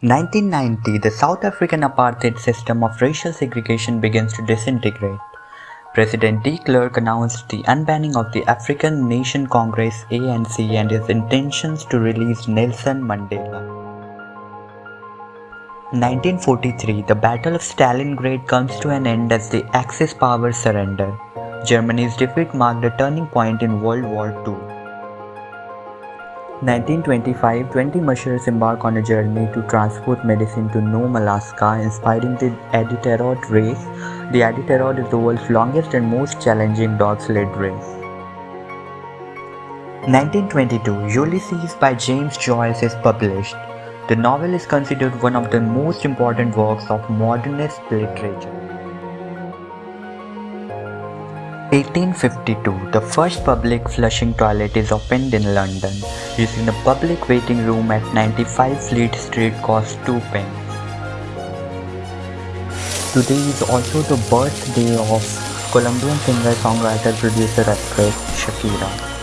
1990, the South African apartheid system of racial segregation begins to disintegrate. President de Klerk announced the unbanning of the African National Congress ANC and his intentions to release Nelson Mandela. 1943, the Battle of Stalingrad comes to an end as the Axis powers surrender. Germany's defeat marked a turning point in World War II. 1925, 20 mushers embark on a journey to transport medicine to Nome, Alaska, inspiring the Iditarod race. The Iditarod is the world's longest and most challenging dog-sled race. 1922, Ulysses by James Joyce is published. The novel is considered one of the most important works of modernist literature. 1852, the first public flushing toilet is opened in London. Using the public waiting room at 95 Fleet Street costs 2 pence. Today is also the birthday of Colombian singer, songwriter, producer, actress Shakira.